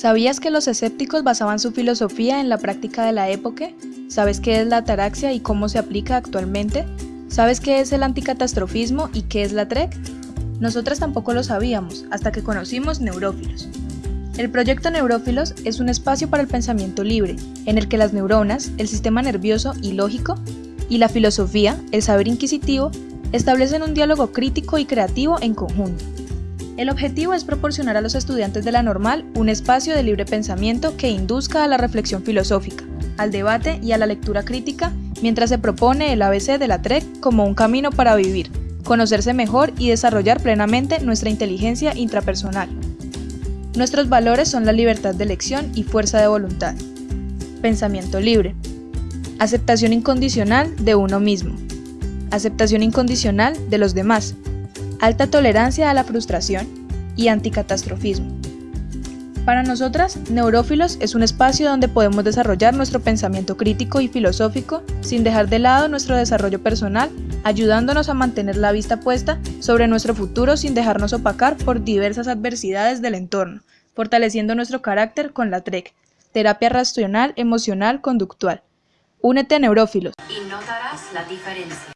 ¿Sabías que los escépticos basaban su filosofía en la práctica de la época? ¿Sabes qué es la ataraxia y cómo se aplica actualmente? ¿Sabes qué es el anticatastrofismo y qué es la TREC? Nosotras tampoco lo sabíamos, hasta que conocimos Neurófilos. El proyecto Neurófilos es un espacio para el pensamiento libre, en el que las neuronas, el sistema nervioso y lógico, y la filosofía, el saber inquisitivo, establecen un diálogo crítico y creativo en conjunto. El objetivo es proporcionar a los estudiantes de la normal un espacio de libre pensamiento que induzca a la reflexión filosófica, al debate y a la lectura crítica, mientras se propone el ABC de la TREC como un camino para vivir, conocerse mejor y desarrollar plenamente nuestra inteligencia intrapersonal. Nuestros valores son la libertad de elección y fuerza de voluntad. Pensamiento libre. Aceptación incondicional de uno mismo. Aceptación incondicional de los demás, alta tolerancia a la frustración y anticatastrofismo. Para nosotras, Neurófilos es un espacio donde podemos desarrollar nuestro pensamiento crítico y filosófico sin dejar de lado nuestro desarrollo personal, ayudándonos a mantener la vista puesta sobre nuestro futuro sin dejarnos opacar por diversas adversidades del entorno, fortaleciendo nuestro carácter con la TREC, terapia racional emocional conductual. Únete a Neurófilos. Y notarás la diferencia.